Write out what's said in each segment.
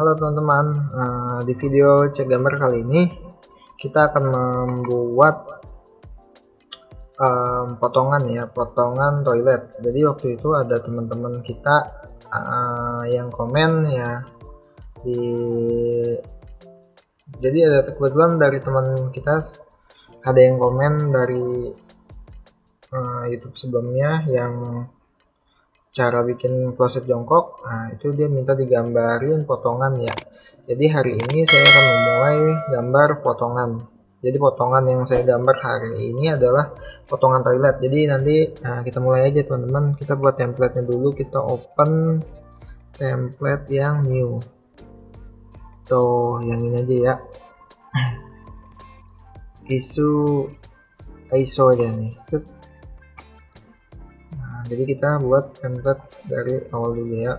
Halo teman-teman, uh, di video cek gambar kali ini kita akan membuat um, potongan ya, potongan toilet. Jadi waktu itu ada teman-teman kita uh, yang komen ya di jadi ada kebetulan dari teman kita ada yang komen dari uh, YouTube sebelumnya yang cara bikin kloset jongkok nah itu dia minta digambarin potongan ya. Jadi hari ini saya akan memulai gambar potongan. Jadi potongan yang saya gambar hari ini adalah potongan toilet. Jadi nanti nah, kita mulai aja teman-teman. Kita buat templatenya dulu kita open template yang new. Tuh yang ini aja ya. Isu ISO aja nih jadi kita buat template dari awal dulu ya.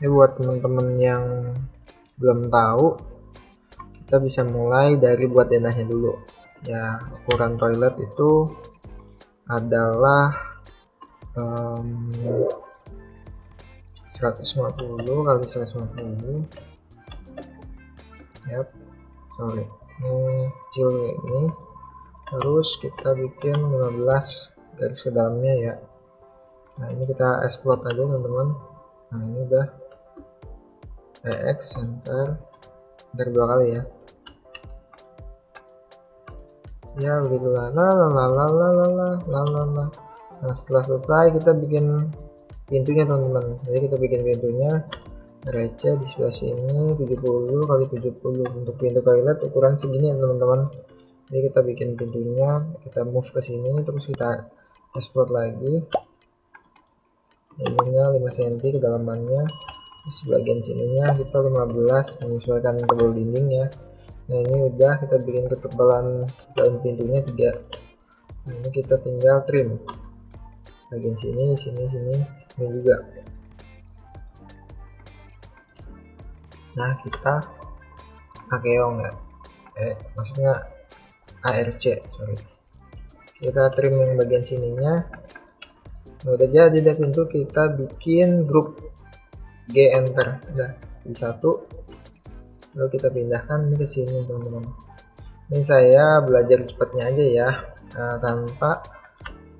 Ini buat teman-teman yang belum tahu kita bisa mulai dari buat denahnya dulu. Ya ukuran toilet itu adalah um, 150 kali 150 yep sorry. Ini kecil ini. Terus kita bikin 15 garis ke dalamnya ya nah ini kita export aja teman-teman. Nah ini udah ex enter enter dua kali ya. Ya begitulah la la la la la la la la la la. Nah setelah selesai kita bikin pintunya teman-teman. Jadi kita bikin pintunya. Receh di sebelah sini 70 kali 70 untuk pintu toilet ukuran segini ya teman-teman. Jadi kita bikin pintunya. Kita move ke sini terus kita export lagi ininya 5 cm kedalamannya terus bagian sininya kita 15 menyesuaikan tebal dinding ya. Nah ini udah kita bikin ketebalan daun pintunya 3 nah ini kita tinggal trim. Bagian sini sini sini ini juga. Nah kita akeong ya eh maksudnya ARC sorry. Kita trim yang bagian sininya nah, udah jadi deh pintu kita bikin grup. G enter. Udah di satu. Lalu kita pindahkan ini ke sini teman-teman. Ini saya belajar cepatnya aja ya. Nah, tanpa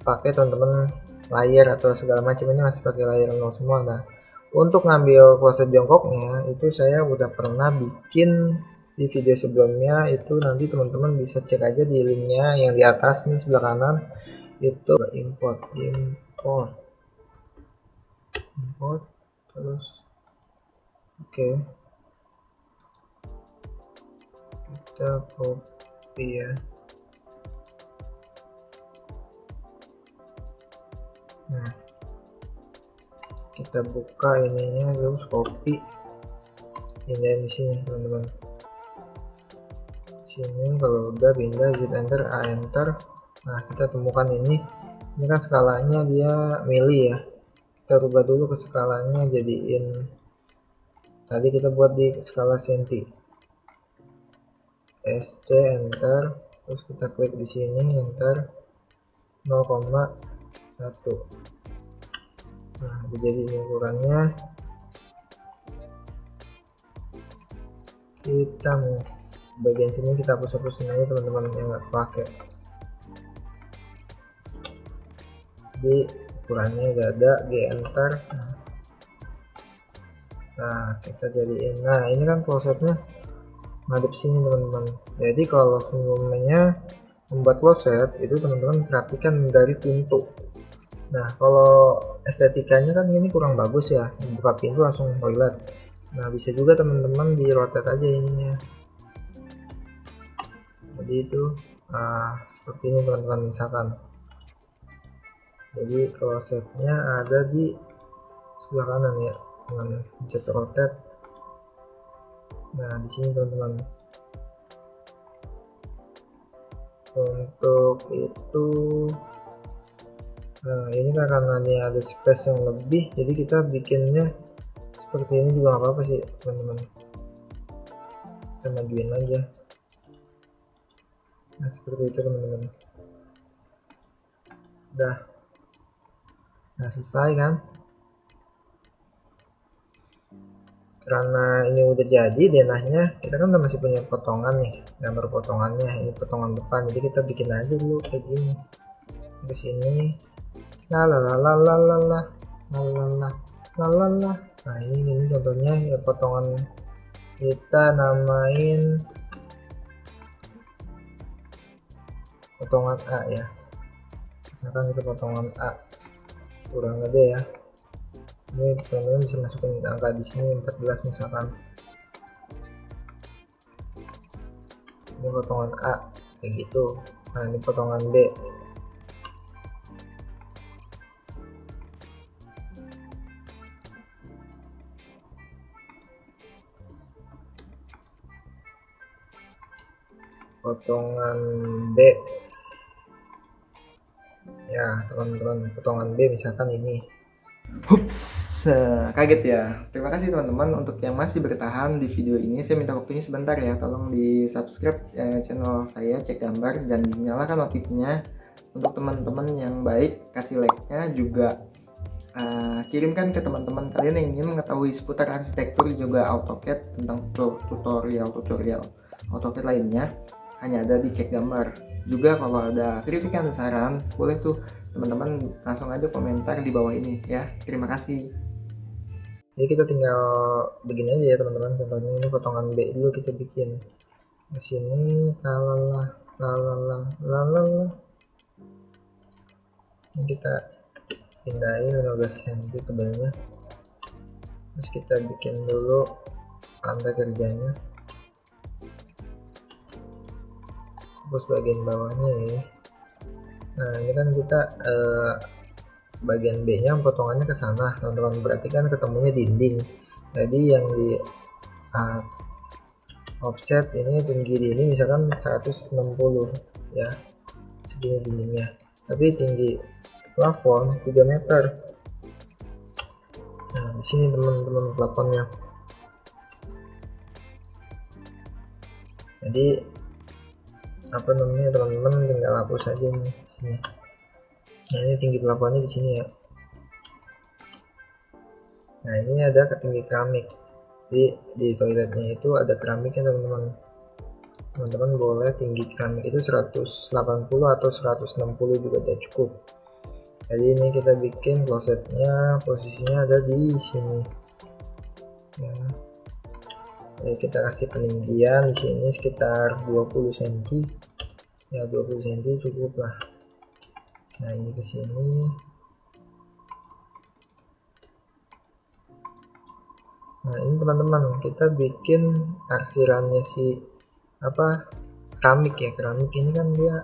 pakai teman-teman layar atau segala macam. Ini masih pakai layar nol semua. Nah untuk ngambil kloset jongkoknya itu saya udah pernah bikin di video sebelumnya. Itu nanti teman-teman bisa cek aja di linknya yang di atas nih sebelah kanan itu import import. Import terus oke. Okay. kita copy ya. Nah kita buka ininya terus copy. Pindah di sini teman-teman. Sini kalau udah pindah Z enter A enter nah kita temukan ini. Ini kan skalanya dia mili ya. Kita rubah dulu ke skalanya jadiin tadi kita buat di skala senti. SC enter. Terus kita klik di sini enter. 0,1 nah jadi ukurannya. Kita bagian sini kita hapus-hapusin aja teman-teman yang nggak pakai jadi ukurannya udah ada G enter nah kita jadiin. Nah ini kan klosetnya. Ngadep sini teman-teman. Jadi kalau sebelumnya membuat kloset itu teman-teman perhatikan dari pintu. Nah kalau estetikanya kan ini kurang bagus ya. Buka pintu langsung toilet. Nah bisa juga teman-teman di rotate aja ininya. Jadi itu nah, seperti ini teman-teman misalkan jadi klosetnya ada di sebelah kanan ya dengan pencet rotate. Nah di sini teman-teman. Untuk itu nah ini kan karena ini ada space yang lebih jadi kita bikinnya seperti ini juga apa-apa sih teman-teman. Kita majuin aja. Nah seperti itu teman-teman. Udah nah selesai kan? Karena ini udah jadi denahnya kita kan masih punya potongan nih gambar potongannya ini potongan depan. Jadi kita bikin aja dulu kayak gini. Ke sini. La la la la la la la. La la la. La nah ini ini contohnya ya potongan kita namain potongan A ya. Misalkan itu potongan A kurang gede ya. Ini teman-teman bisa masukin angka di sini 14 misalkan. Ini potongan A kayak gitu. Nah ini potongan B. Potongan B ya teman-teman potongan B misalkan ini Hups, kaget ya. Terima kasih teman-teman untuk yang masih bertahan di video ini. Saya minta waktunya sebentar ya. Tolong di subscribe eh, channel saya, cek gambar dan dinyalakan notifnya untuk teman-teman yang baik. Kasih like-nya juga uh, kirimkan ke teman-teman kalian yang ingin mengetahui seputar arsitektur juga AutoCAD tentang tutorial-tutorial AutoCAD lainnya hanya ada di cek gambar. Juga kalau ada kritikan dan saran, boleh tuh teman-teman langsung aja komentar di bawah ini ya. Terima kasih. Jadi kita tinggal begini aja ya teman-teman. Contohnya ini potongan B dulu kita bikin. Di sini lalala lalala lalala. Ini kita pindahin 15 cm tebalnya terus kita bikin dulu lantai kerjanya terus bagian bawahnya ya. Nah ini kan kita uh, bagian B nya potongannya ke sana. Teman-teman berarti kan ketemunya dinding. Jadi yang di uh, offset ini tinggi ini misalkan 160 ya segini dindingnya. Tapi tinggi plafon 3 meter. Nah di sini teman-teman plafonnya. Jadi apa namanya teman-teman tinggal hapus aja sini nah ini tinggi plafonnya di sini ya. Nah ini ada ketinggi keramik. Di di toiletnya itu ada keramiknya teman-teman. Teman-teman boleh tinggi keramik itu 180 atau 160 juga udah cukup. Jadi ini kita bikin klosetnya posisinya ada di sini. Ya jadi kita kasih peninggian di sini sekitar 20 cm ya 20 cm cukup lah. Nah ini ke sini. Nah ini teman-teman kita bikin arsirannya si apa keramik ya. Keramik ini kan dia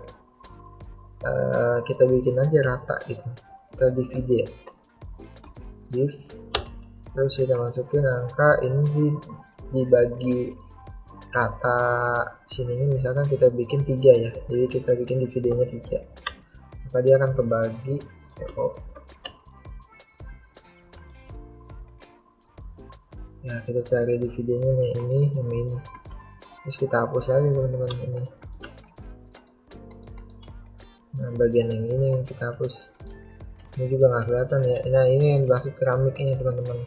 uh, kita bikin aja rata gitu. Kita divide ya. Div. Terus kita masukin angka ini dibagi kata sininya misalkan kita bikin tiga ya. Jadi kita bikin dividenya tiga. Maka dia akan kebagi. Oh. ya kita cari di videonya nih ini ini. Terus kita hapus aja teman-teman ini. Nah bagian yang ini yang kita hapus. Ini juga nggak kelihatan ya. Nah ini yang masuk keramik ini teman-teman.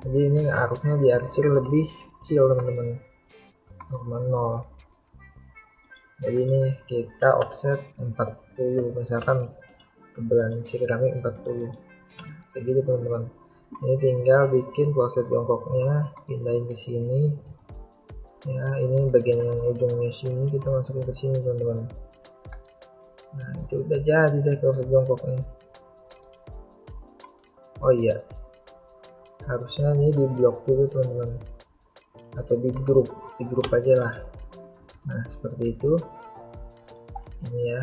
Jadi ini arusnya diarsir lebih kecil teman-teman. 0,0 jadi ini kita offset 40 misalkan kebelan keramik 40 kayak gitu teman-teman. Ini tinggal bikin kloset jongkoknya pindahin ke sini. Ya ini bagian yang ujungnya sini kita masukin ke sini teman-teman. Nah itu udah jadi deh kloset jongkoknya. Oh iya. Harusnya ini di blok dulu teman-teman atau di grup di grup aja lah. Nah seperti itu. Ini ya.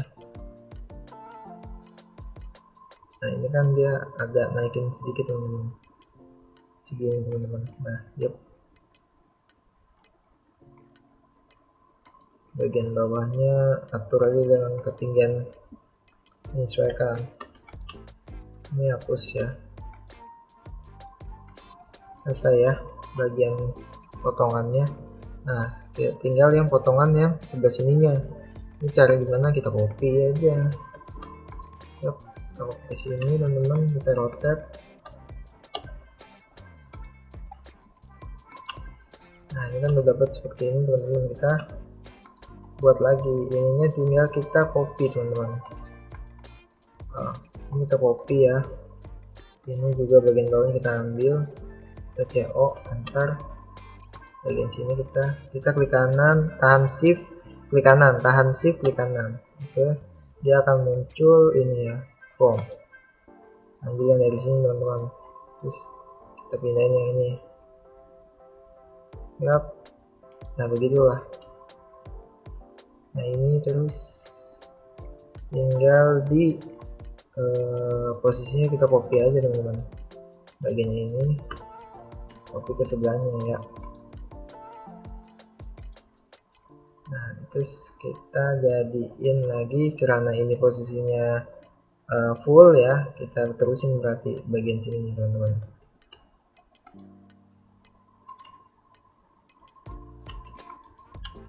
Nah ini kan dia agak naikin sedikit teman-teman. Segini teman-teman. Nah yep bagian bawahnya atur aja dengan ketinggian menyesuaikan. Ini hapus ya. Selesai ya bagian potongannya. Nah tinggal yang potongan yang sebelah sininya. Ini cara gimana kita copy aja. Yuk kita copy sini teman-teman kita rotate. Nah ini kan udah dapat seperti ini teman-teman. Kita buat lagi. Ininya tinggal kita copy teman-teman. Nah, ini kita copy ya. Ini juga bagian bawahnya kita ambil. Kita CO enter bagian sini kita kita klik kanan tahan shift klik kanan tahan shift klik kanan. Oke dia akan muncul ini ya form. Ambil yang dari sini teman-teman. Terus kita pindahin yang ini. Yap. Nah begitulah. Nah ini terus tinggal di uh, posisinya kita copy aja teman-teman. Bagian ini copy ke sebelahnya ya nah terus kita jadiin lagi karena ini posisinya uh, full ya kita terusin berarti bagian sini teman-teman.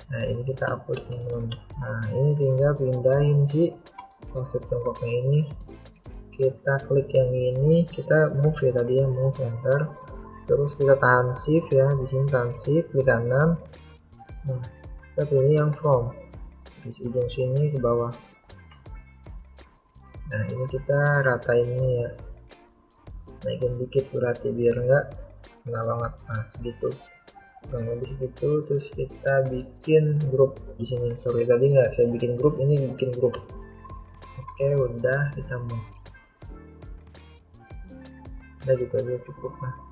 Nah ini kita hapus teman-teman. Nah ini tinggal pindahin si konsep tiongkoknya ini. Kita klik yang ini kita move ya tadi ya move enter. Terus kita tahan shift ya di sini tahan shift klik kanan. Nah kita pilih yang from. Di ujung sini ke bawah. Nah ini kita rata ini ya. Naikin dikit berarti biar enggak kena banget. Nah segitu. Kurang lebih segitu terus kita bikin grup di sini. Sorry tadi nggak saya bikin grup ini bikin grup. Oke udah kita mau udah gitu aja cukup lah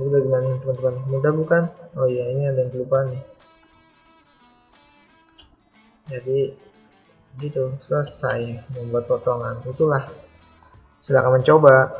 jadi bagaimana teman-teman mudah bukan? Oh iya ini ada yang kelupaan nih. Jadi gitu. Selesai. Membuat potongan. Itulah. Silahkan mencoba